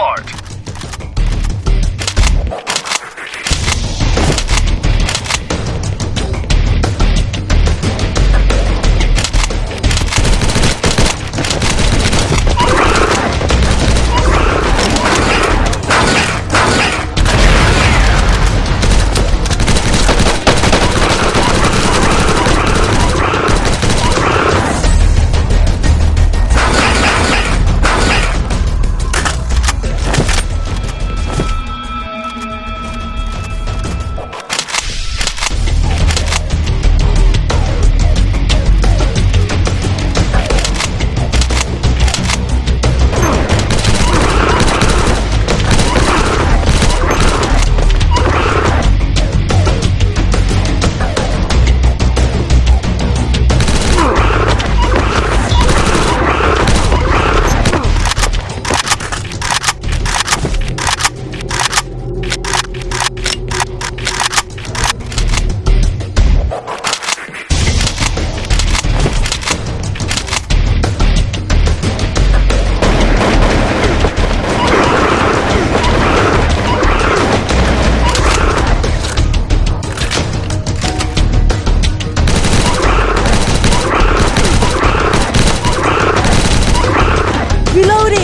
Charge! Reloading!